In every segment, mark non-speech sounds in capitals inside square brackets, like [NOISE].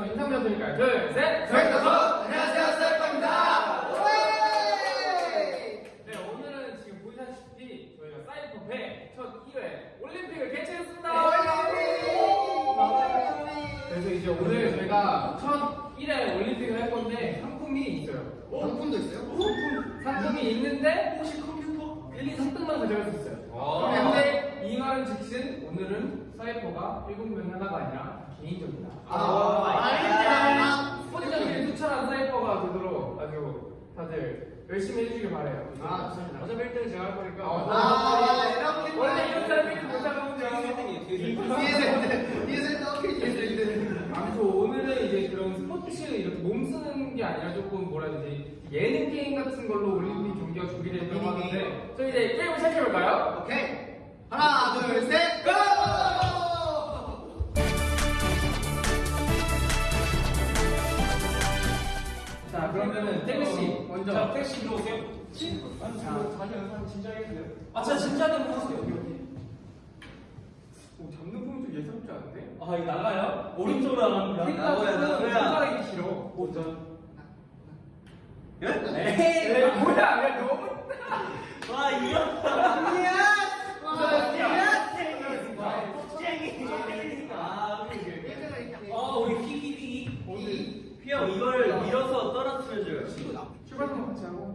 우선 인사 부탁드릴까요? 둘, 셋! 저희가 안녕하세요 사이퍼입니다. 네, 오늘은 지금 보시다시피 저희가 사이퍼배 첫 1회 올림픽을 개최했습니다! 그래서 이제 오늘 저희가 첫 1회 올림픽을 할 건데 상품이 있어요. 상품도 있어요? 상품, 상품이 있는데 혹시 컴퓨터 1, 2, 3등만 가져갈 수 있어요. 아. 그런데 이 말은 즉슨 오늘은 사이퍼가 7명 하나가 아니라 개인적이다. 아, 아닙니다. 스포츠적인 투철한 사이퍼가 되도록 아주 다들 열심히 해주길 바래요. 아, 좋습니다. 어차피 1등은 제가 할 거니까. 아, 이렇게 원래 이런 사람이 못하거든요. 뒤에서 있는, 뒤에서 있는 어깨 뒤에서 있는. 아무튼 오늘은 이제 그런 스포츠 이렇게 몸 쓰는 게 아니라 조금 뭐라 해야 되지 예능 게임 같은 걸로 올림픽 경기가 준비됐다고 하는데 저희 이제 게임을 시작해볼까요? 오케이. 들어오세요. 자, 자기 영상 진짜 해주세요 아, 제가 진지하게 한번 여기 해주세요. 여기 오, 잡는 폼이 좀 예사롭지 않은데? 아, 이거 나가요? 오른쪽으로 나갑니다. 나고야, 나고야. 손가락이 길어 오, 저 에이, 에이 뭐야 야 너무 와, 이거. 아, 우리, 어, 우리 휘휘휘. 오늘 휘영, 이걸 밀어서 떨어뜨려줘요. 출발만 같이 하고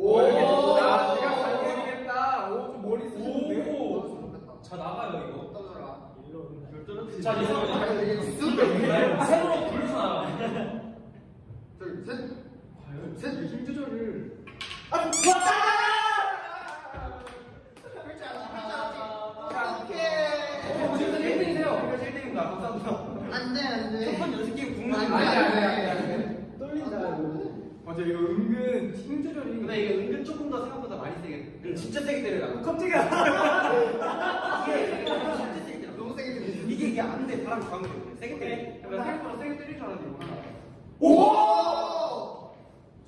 오, 오, 이렇게 된다. 내가 잘 모르겠다. 오, 좀 머리 쓰는데. 오. 자, 나가요, 이거. 떨어져라. 자. 쑥. 새로 불러서 나가. 둘, 셋. 셋, 힘 조절을. 어, 지금 1등이세요. 1등입니다. 감사합니다. 안 돼 안 돼. 첫번 연습 게임 국물 아니, 아니, 아니, 아니, 아니, 아니, 아니. 떨린다 이거. 맞아, 이거 은근 힘 조절이. 근데 이게 은근 조금 더 생각보다 많이 세게 진짜 세게 때려요 깜짝이야. 진짜 세게 때려 너무 세게 들리지. 이게 이게 안 돼 바람 강하게 세게 때려 나 생각보다 세게 때릴 줄 알았는데, 이거 하나. 오!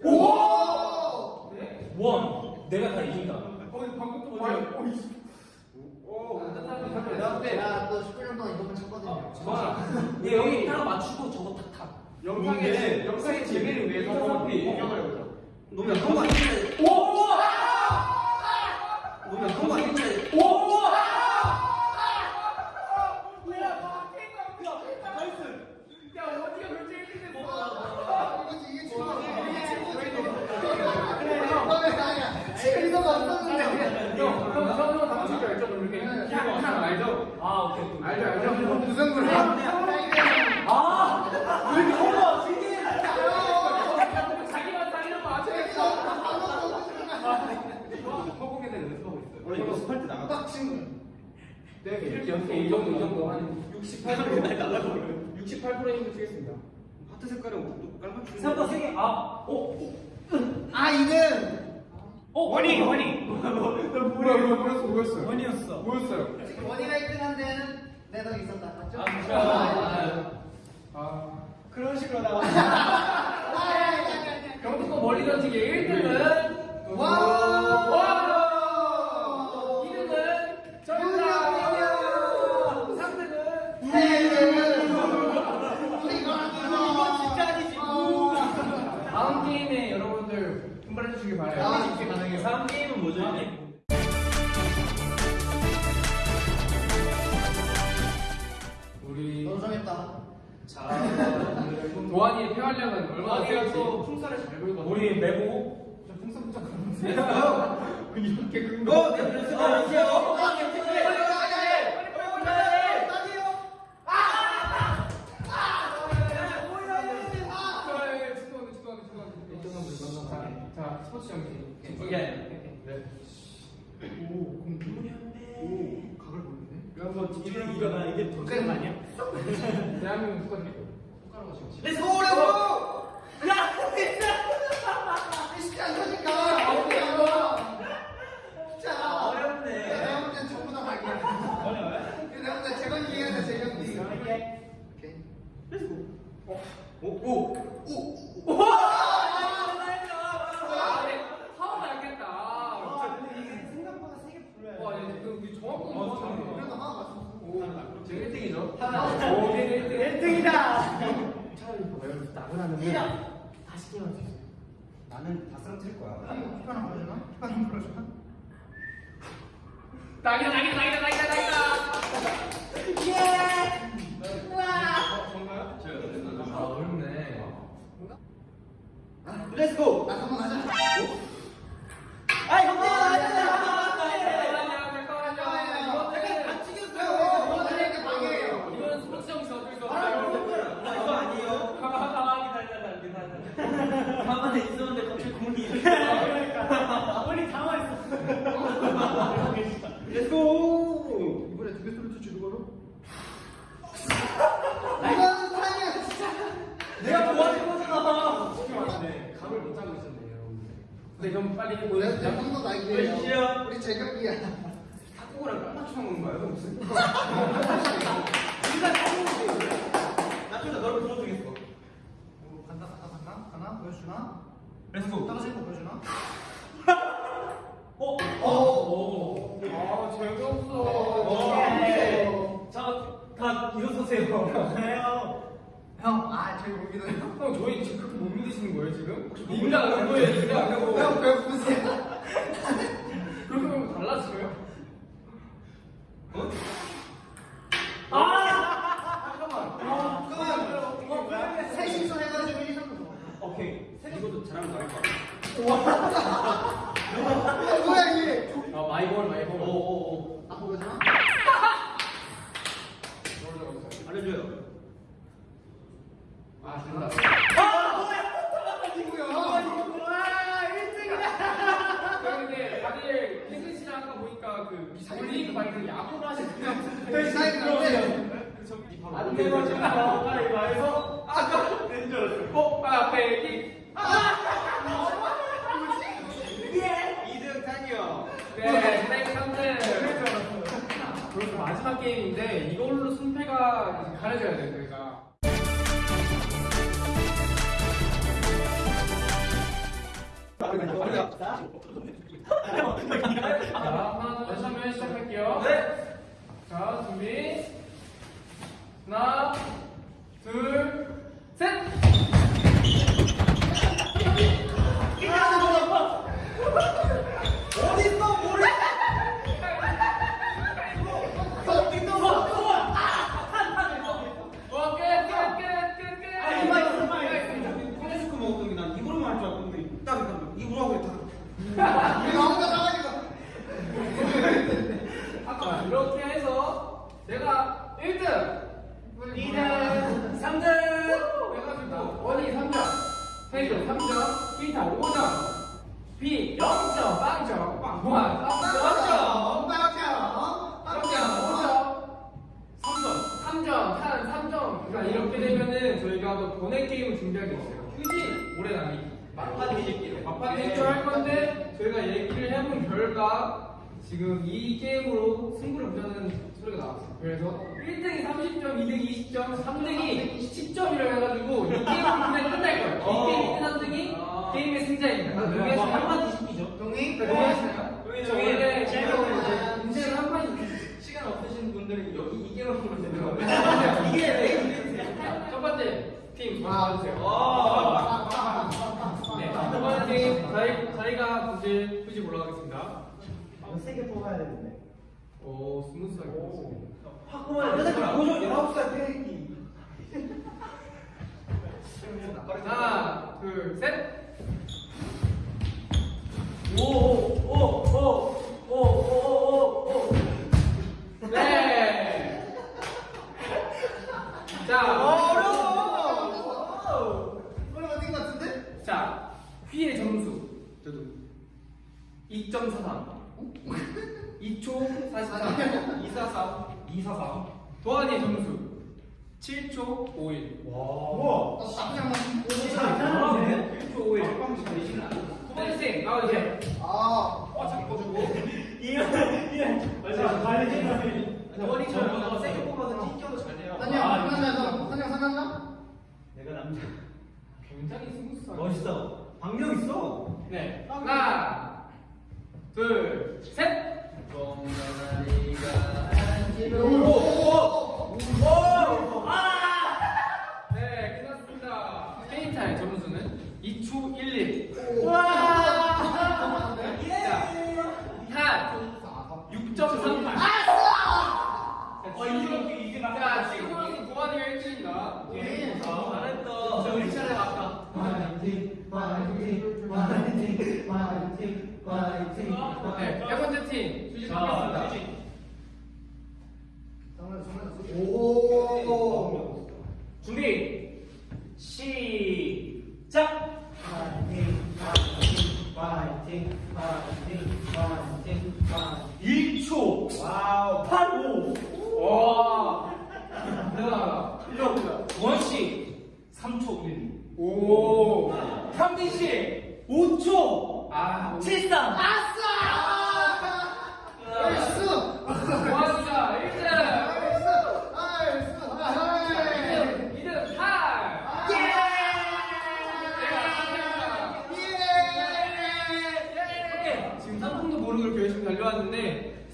오! 네? 원. 내가 다 이긴다. 어, 이거 방금 또 뭐야? 오. 오, 내가 나또 19년 동안 이것만 쳤거든요. 와, 얘 여기 하나 맞추고 저거 탁 탁. 영상의, 재미를 위해서 어차피 구경을 해보자. 너무 약한 거 아니야 오! 너무 약한 거 아니야 오! 야, 어디가 결제 1등 됐어? 이거지 이게 지금 이게 지금 그래 아니야 지금 이거가 없었는데 형, 형, 형, 형, 당신이 알죠? 이렇게 한, 한 알죠? 아, 오케이. 오케이. 알죠, 알죠? 무슨 소리야? 아! 왜 이렇게 커? 자기만 자기랑 맞춰야겠어. 허공에 대해 연습하고 있어요. 원래 이거 스팔트 나가 빡친 네, 이렇게 연습 이 정도, 이 정도 한 68%. 날라가 68% 힘을 치겠습니다. 하트 색깔은 깔맞춤 생각보다 세게. 아, 오. 아 이는 어, 원이, 원이. 뭐야, 뭐야, 뭐였어, 뭐였어요? 원이었어. 뭐였어요? 지금 원이가 1등한 데는 내덕 있었다 맞죠? 아, 진짜. 아, 그런 식으로 나와 경북고 멀리 던지기 1등은 와! 와! 2등은 정답! 3등은 다음 게임에 주시기 바라요. 아, 이렇게 가능해요. 다음 게임은 뭐죠? 우리 너무 정했다 자, 도안이의 폐활량은 얼마나 세울지 풍사를 잘 불거든 우리 메고. 좀 풍성풍성 가는데요? [LAUGHS] 이렇게 큰 거. 어? 내가 그랬어 아 여기요 자, 스포츠 정신. 이게. 네. 오 각을 보는데 그래서 이게 이게 더큰거 아니야? [LAUGHS] 대한민국 축하드리고. 렛츠 고 렛츠 고 쉽지 않다니까 어떻게 한거 자 어렵네. 내가 볼땐 전부 다 각이야 어려워요? 내가 볼땐 재건이 이해하자 재건이 이렇게. 오케이 오오 사원 알겠다. 아, 근데 이게 생각보다 세게 불러요. 와, 얘 지금 우리 정확한 거 그래도 같아. 하나 맞췄어 오, 지금 1등이죠? 하나. 오, 1등, 1등. 1등이다. 다시 깨워주세요. 나는 다 쓰러뜨릴 거야. 피파 하나 보여주나? 피파 하나 보여주나? 낙이다 낙이다 낙이다 낙이다 낙이다 아 어렵네. Let's go! 나 한번 하자. 아이 형님 잠깐만요 잠깐만요 어, 어, 이렇게 방해해요. 이거는 스포츠 정신 어쩔 수 나 없어요 이거 아니에요. 가만히 있었는데 갑자기 공이 이렇게. 그러니까 우리 당황했어. Let's go! [LAUGHS] 이번에 두개 소리 주는 거로? 이거는 사이야 진짜. 내가 도와준 거잖아. 네, 감을 못 잡고 있었네요 여러분들 네 그럼 빨리 몇 나이게요. 시야? 우리 제격이야. 탁구랑 깜빡추한 건가요? 무슨? [LAUGHS] 나중에 너를 불러주겠어. 오, 간다 간다 간다 가나 보여주나? 렛츠고. 떨어질 거 보여주나? 어? 오. 아 재미없어 오. 자다 그래요. 형, 아 저기 보기도 해요. 형 저희 지금 그렇게 못 믿으시는 거예요 지금? 인간 안 거예요 인간 안 하고 형, 배 보세요. [LAUGHS] 그렇게 보면 달라져요? 그러면 셋이서 해가지고 1, 2, 3도 오케이. 이것도 잘하면 나을 것 뭐야 이게? 아 마이볼 마이볼 오오오. 아 보여주나? 알려줘요. 아 된다 근데 다들 씨랑 아까 보니까 그 올리브 말고 야구를 하시는 그 사이 그런데 안 되면 가위바위보 아까 낸줄 알았어 뽀빠 빼기 2등 탄이요. 네 스트라이크 3등 그리고 마지막 게임인데 이걸로 승패가 가려져야 돼요 저희가 자 하나 둘셋 하면 시작할게요 자 준비 하나 둘셋 어딨어 모래? 와, 끝, 끝, 끝, 끝, 끝. 아, 이마 있어, 이마 있어. 코네스코 먹었더니 난 입으로만 할줄 알았는데 딱 입으로 하고 있다. 우리 아무나 나가지고 자, 이렇게 해서 제가 1등, 2등, 3등 해가지고 원이 3점, 헤이도 3점, 기타 5점, B 0점, 빵점, 무한 3점, 빵빵빵 3점, 5점, 3점, 3점, 한 3점. 그러니까 이렇게 되면은 저희가 또 보내 게임을 준비한 게 있어요. 휴지 오래 남기. 막판 뒤집기로. 막판 뒤집기로 할 건데 저희가 얘기를 해본 결과 지금 이 게임으로 승부를 보자는 소리가 나왔어요. 그래서 1등이 30점, 2등이 20점, 3등이 10점이라고 해가지고 이 게임은 그냥 끝날 거예요. 어. 이 게임이 끝난 등이 아. 게임의 승자입니다. 뭐 동의하시나요? 한마디 시키죠. 동의? 동의하시나요? 동의, 저 동의. 동의. 제가 인생을 한 판이 시간 없으신 분들은 여기 이 게임을 보면 되는 이게 왜 이게 첫 번째 팀 도와주세요. 아. 네, 첫 번째 팀 저희 저희가 굳이 굳이 올라가겠습니다. 세개 뽑아야 되는데. 오 스무스하게 됐습니다. 확 보면 여자들 보죠. 19살 패기. 하나, 둘, 셋. 오 오 오 오 오오오. 네. 자, 어려워. 어려워 어딘 것 같은데? 자, 휘의 점수. 저도 2.43. 2초 44. 244. 244. 도안이의 점수 7초 51. 우와. 나 나쁘지 않아. 잘하네. 1초 51. 두 번째 팀 나와주세요. 아. 어, 잠깐 꺼주고. 이거 이거 맞아. 빨리 해. 원이처럼 세게 뽑아서 튕겨도 잘 돼요. 한영 아, 한영 한영 상한가? 내가 남자. 굉장히 스무스하게. 멋있어. 박력 있어. 네. 하나, 둘, 셋. 네, 세 번째 팀 자, 주시겠습니다. 오 준비. 시작.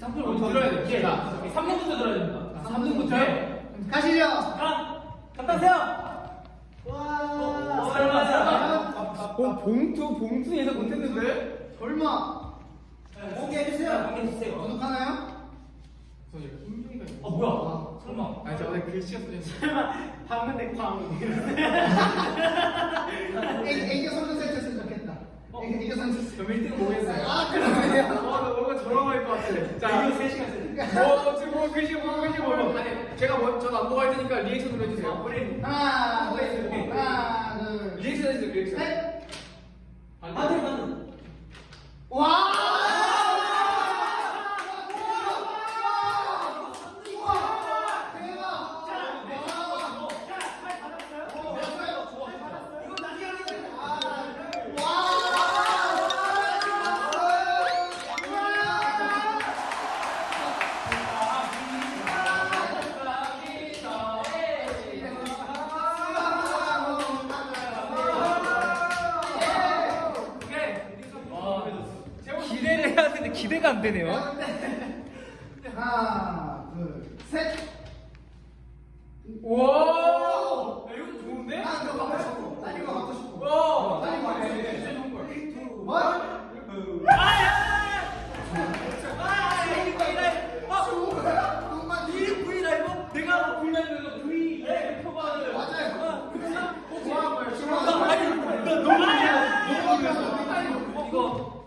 3분 우리 들어야 돼. 예. 자, 3분부터 들어야 됩니다. 아, 3분부터요? 가시죠. 가! 갔다 오세요! 와! 어, 어, 설마, 설마. 어, 봉투, 봉투 예상 못했는데? 설마. 공개 해주세요. 공개해주세요. 구독하나요? 저 이제 김종이가 아, 뭐야? 설마. 아니, 저 오늘 글씨가 써져있어. 설마, 방금 내 광. 애교 선물 세트 애기 선수 세트 저 1등은 모르겠어요. 아 그러네요 어, 나 뭔가 저런 거일 것 같아. 자, 이거 3시간 쓰 어, 지금 뭐 글씨 뭐 글씨 뭐 아니, 제가 뭐, 저도 안 보고 할 테니까 리액션으로 해주세요. 우리 하나 둘 하나 둘 리액션 해주세요, 리액션. 셋. 안 아, 돼. 네, 맞는. 와! 기대가 안 되네요. 하나, 둘, 셋. 와! 야, 이거 좋은데? 나 이거 갖고 싶어. 나 이거 갖고 싶어. 와! 나 이거 갖고 네, 싶어. 진짜 좋은 걸.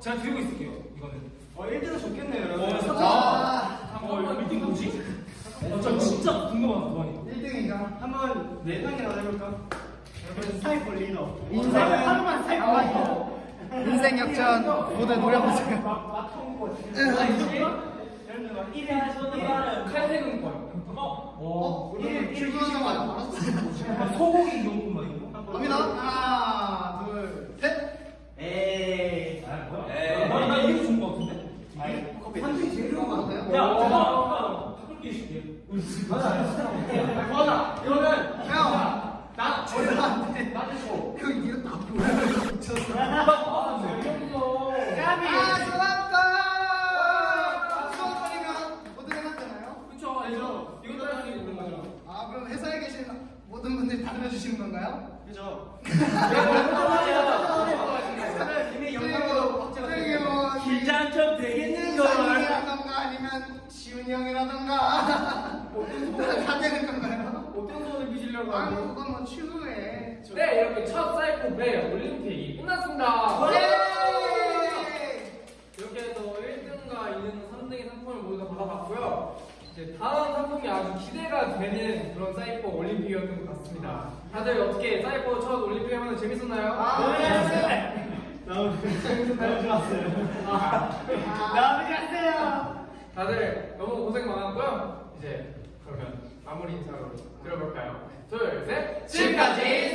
제가 들고 있을게요 이거는 어 1등은 좋겠네요. 어, 여러분. 아, 어 이거 미팅 뭐지? 어, 저 진짜 궁금한 그거니 1등인가? 한번 내상이라도 해볼까? 여러분 사이버 리더. 인생. 하루만 사이버 리더. 인생 역전 모두 노려보세요. 예를 들어 막 1위 하시는 칼퇴근 권. 어? 우리 출근하는 거 알아? 소고기 용품만 이거? 갑니다. 하나, 둘, 셋. 에이. 아 뭐야? 나, 나 이게 좋은 거 같은데? 한중이 제일 좋은 거 같아요? 야 잠깐만 바꿀게 해줄게 우리 지금 맞아 맞아. 이거는 형, 나 저희한테 나도 줘. 형 이거 다 보여요. 미쳤어. 아, 재밌어. 아, 좋았다. 수업하니까 모두 해놨잖아요. 그쵸, 알죠? 이거 따라 하는 게 있는 거죠. 아, 그럼 회사에 계신 들어주시는 건가요? 그죠? 이미 영상으로 긴장 좀 되겠는 이상이라던가 아니면 지훈이 형이라던가 [LAUGHS] 다 되는 건가요? 어떤 소원을 빚으려고 아, 뭐 하고. 그건 뭐 추후에. 네, 이렇게 첫 사이코 배 올림픽이 끝났습니다. 예! 이렇게 해서 1등과 2등, 3등의 상품을 모두 다 받아봤고요. 이제 다음 상품이 아주 기대가 되는 그런 사이코 올림픽이었던 것 같습니다. 다들 어떻게 사이코 첫 올림픽 하면 재밌었나요? 아, 네. 너무 너무 좋았어요. 너무 좋았어요. 다들 너무 고생 많았고요. 이제 그러면 마무리 인사로 들어볼까요? 둘, 셋. 지금까지